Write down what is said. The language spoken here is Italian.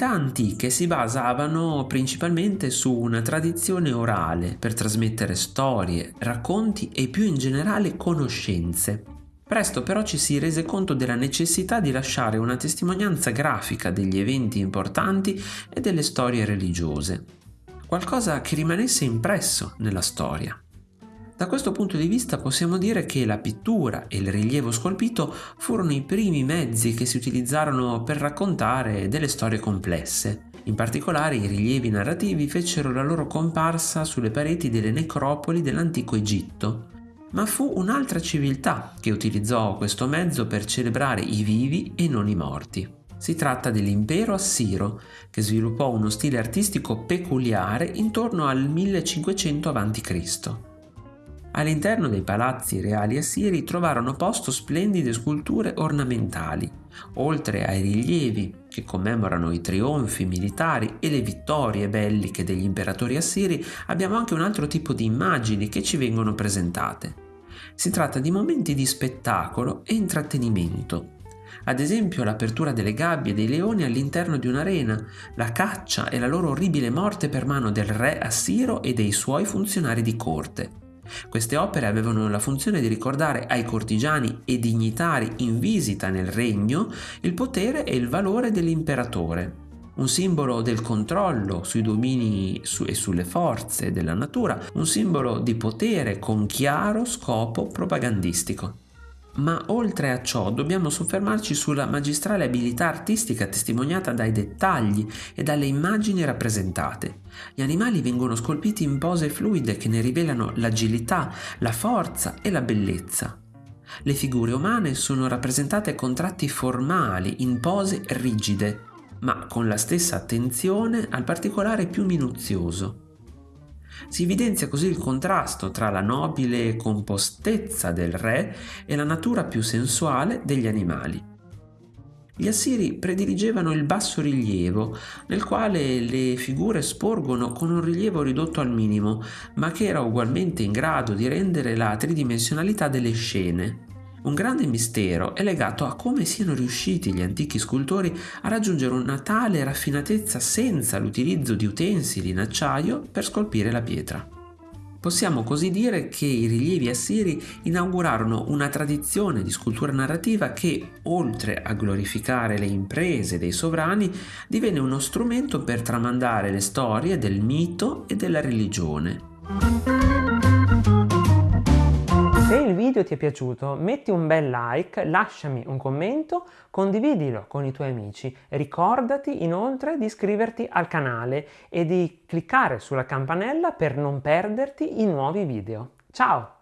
civiltà antiche si basavano principalmente su una tradizione orale per trasmettere storie, racconti e più in generale conoscenze. Presto però ci si rese conto della necessità di lasciare una testimonianza grafica degli eventi importanti e delle storie religiose, qualcosa che rimanesse impresso nella storia. Da questo punto di vista possiamo dire che la pittura e il rilievo scolpito furono i primi mezzi che si utilizzarono per raccontare delle storie complesse. In particolare i rilievi narrativi fecero la loro comparsa sulle pareti delle necropoli dell'antico Egitto. Ma fu un'altra civiltà che utilizzò questo mezzo per celebrare i vivi e non i morti. Si tratta dell'impero assiro, che sviluppò uno stile artistico peculiare intorno al 1500 a.C. All'interno dei palazzi reali assiri trovarono posto splendide sculture ornamentali, oltre ai rilievi che commemorano i trionfi militari e le vittorie belliche degli imperatori assiri, abbiamo anche un altro tipo di immagini che ci vengono presentate. Si tratta di momenti di spettacolo e intrattenimento, ad esempio l'apertura delle gabbie dei leoni all'interno di un'arena, la caccia e la loro orribile morte per mano del re assiro e dei suoi funzionari di corte. Queste opere avevano la funzione di ricordare ai cortigiani e dignitari in visita nel regno il potere e il valore dell'imperatore, un simbolo del controllo sui domini e sulle forze della natura, un simbolo di potere con chiaro scopo propagandistico. Ma oltre a ciò dobbiamo soffermarci sulla magistrale abilità artistica testimoniata dai dettagli e dalle immagini rappresentate. Gli animali vengono scolpiti in pose fluide che ne rivelano l'agilità, la forza e la bellezza. Le figure umane sono rappresentate con tratti formali, in pose rigide, ma con la stessa attenzione al particolare più minuzioso. Si evidenzia così il contrasto tra la nobile compostezza del re e la natura più sensuale degli animali. Gli assiri prediligevano il basso rilievo, nel quale le figure sporgono con un rilievo ridotto al minimo, ma che era ugualmente in grado di rendere la tridimensionalità delle scene. Un grande mistero è legato a come siano riusciti gli antichi scultori a raggiungere una tale raffinatezza senza l'utilizzo di utensili in acciaio per scolpire la pietra. Possiamo così dire che i rilievi assiri inaugurarono una tradizione di scultura narrativa che, oltre a glorificare le imprese dei sovrani, divenne uno strumento per tramandare le storie del mito e della religione. Se il video ti è piaciuto metti un bel like, lasciami un commento, condividilo con i tuoi amici. Ricordati inoltre di iscriverti al canale e di cliccare sulla campanella per non perderti i nuovi video. Ciao!